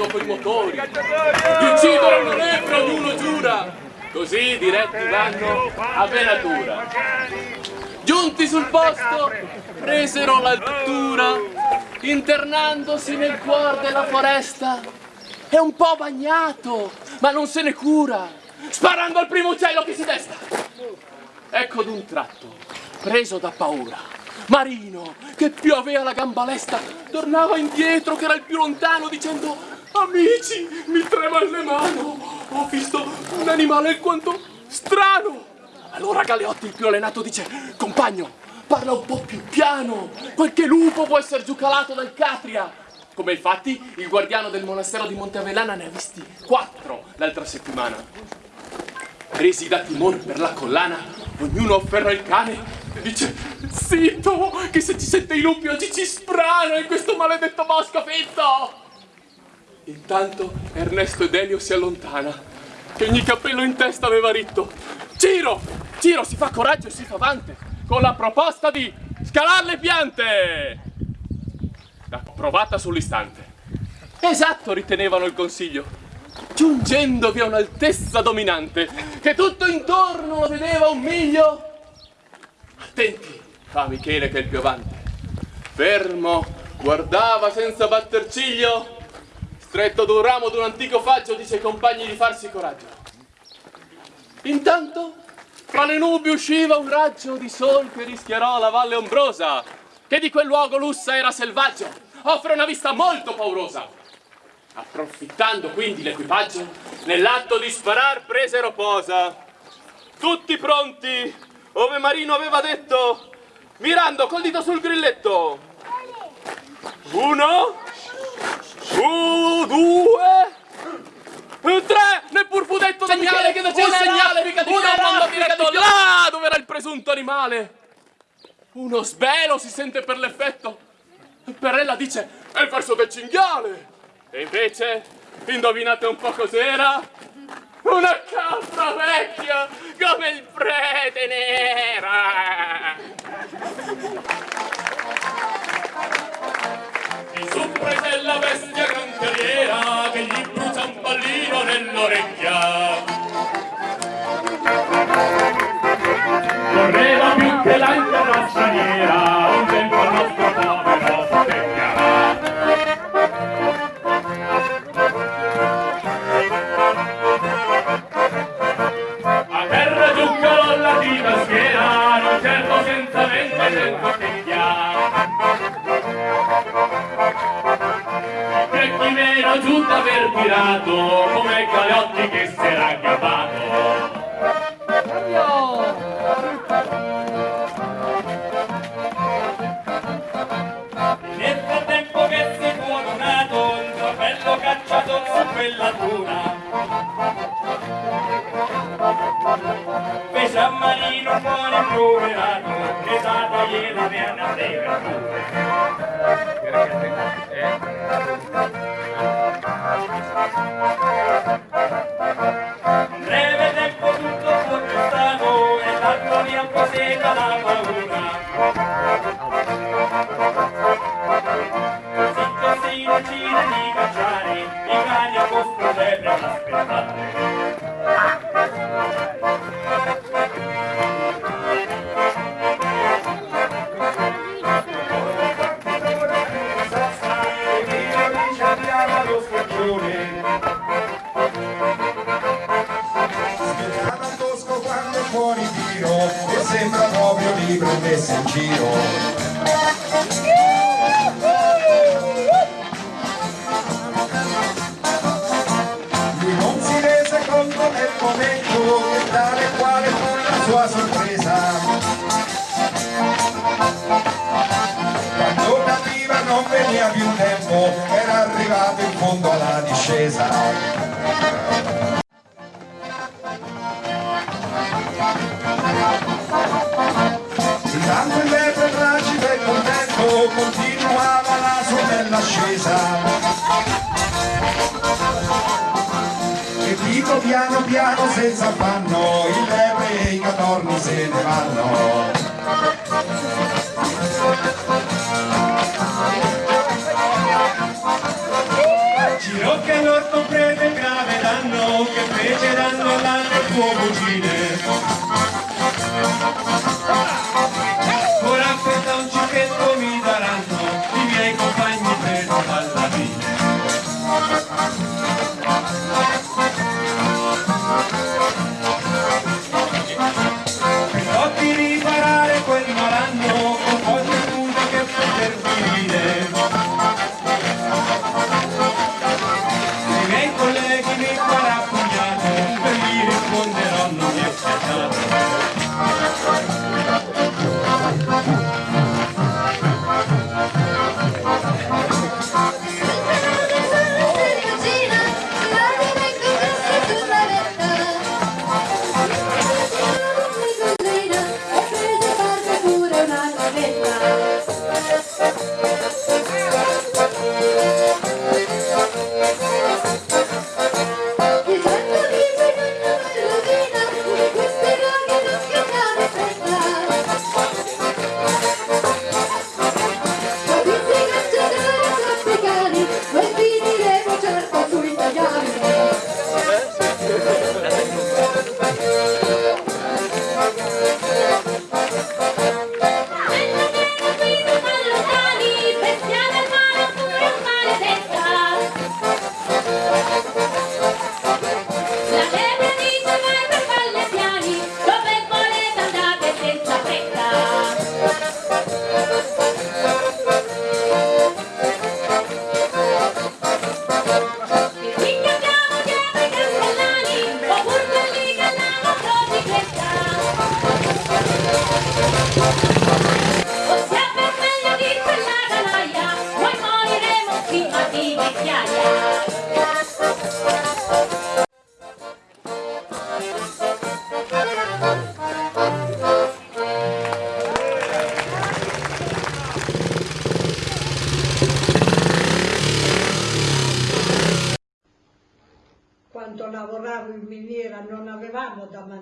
rombando coi motori. Uccidere non è per ognuno giura. Così diretti vanno a venatura. Giunti sul posto, presero l'altura, internandosi nel cuore della foresta. È un po' bagnato, ma non se ne cura, sparando al primo uccello che si desta. Ecco d'un tratto, preso da paura, Marino, che più aveva la gamba lesta, tornava indietro che era il più lontano dicendo Amici, mi trema le mano, ho visto un animale alquanto strano. Allora Galeotti, il più allenato, dice Compagno, parla un po' più piano, qualche lupo può essere giù calato dal Catria. Come infatti il guardiano del monastero di Monteavellana ne ha visti quattro l'altra settimana. Presi da timore per la collana, ognuno afferra il cane e dice Zitto, che se ci sente i lupi oggi ci sprano in questo maledetto bosco fitto! Intanto Ernesto ed Elio si allontana, che ogni capello in testa aveva ritto. Ciro! Ciro si fa coraggio e si fa avanti con la proposta di scalar le piante! Approvata sull'istante. Esatto, ritenevano il consiglio, giungendovi a un'altezza dominante, che tutto intorno lo vedeva un miglio. Attenti, fa Michele che è il più avanti. Fermo, guardava senza batter ciglio, stretto ad un ramo d'un antico faggio, dice ai compagni di farsi coraggio. Intanto, fra le nubi usciva un raggio di sol che rischiarò la valle ombrosa, che di quel luogo lussa era selvaggio, offre una vista molto paurosa. Approfittando quindi l'equipaggio, nell'atto di sparar presero posa. Tutti pronti, ove Marino aveva detto, mirando col dito sul grilletto. Uno, Uh, due, tre, neppur fu detto segnale che faceva un segnale, mica di una mondo diretto là dove era il presunto animale. Uno svelo si sente per l'effetto. Perella dice, è il verso del cinghiale. E invece, indovinate un po' cos'era? Una capra vecchia come il prete nera. Prese la bestia gran terriera che gli brucia un pallino nell'orecchia. Correva più che l'altra straniera, un tempo il nostro povero Thank you. Li prendesse in giro. Lui non si rese conto nel momento tale quale fu la sua sorpresa. Quando capiva non veniva più tempo, era arrivato in fondo alla discesa. Ascesa. E dico piano piano senza affanno, il lepre e i catorni se ne vanno.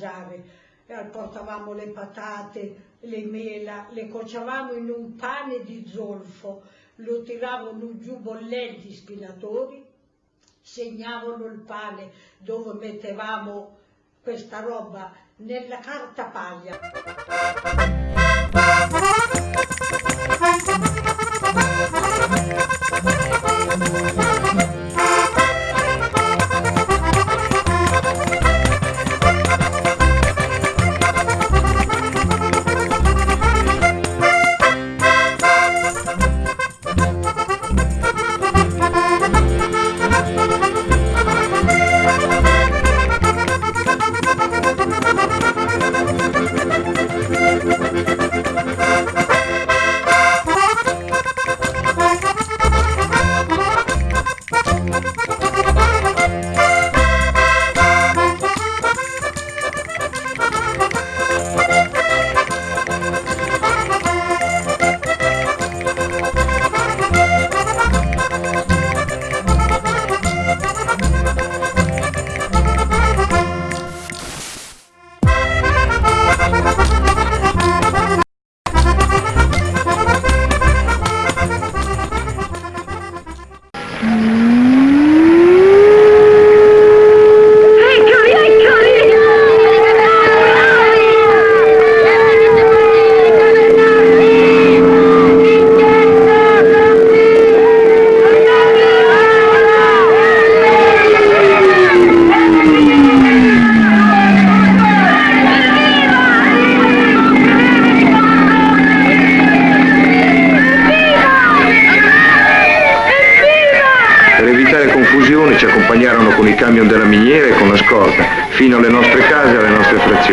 Mangiare, eh, portavamo le patate, le mela, le cuocevamo in un pane di zolfo, lo tiravano giù bollenti spinatori, segnavano il pane dove mettevamo questa roba nella carta paglia.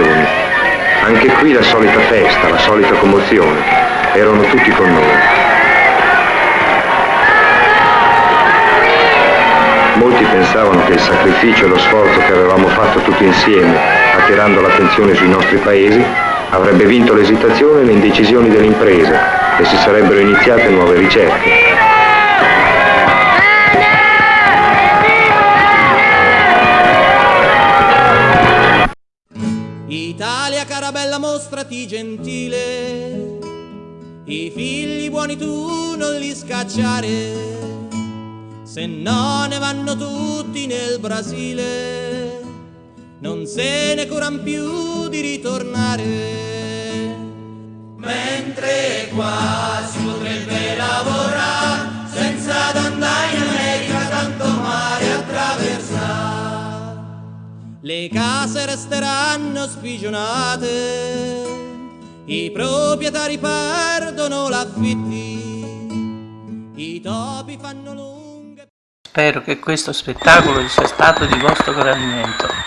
Frazioni. Anche qui la solita festa, la solita commozione. Erano tutti con noi. Molti pensavano che il sacrificio e lo sforzo che avevamo fatto tutti insieme, attirando l'attenzione sui nostri paesi, avrebbe vinto l'esitazione e le indecisioni dell'impresa e si sarebbero iniziate nuove ricerche. Cara bella mostrati gentile, i figli buoni tu non li scacciare, se no ne vanno tutti nel Brasile, non se ne curan più di ritornare. Mentre qua si potrebbe lavorare Le case resteranno spigionate, i proprietari perdono l'affitti, i topi fanno lunghe... Spero che questo spettacolo sia stato di vostro gradimento.